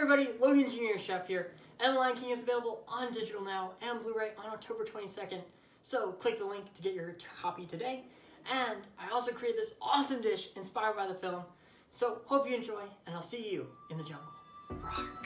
everybody, Logan Jr. Chef here, and Lion King is available on digital now and Blu-ray on October 22nd. So click the link to get your copy today. And I also created this awesome dish inspired by the film. So hope you enjoy, and I'll see you in the jungle. Roar.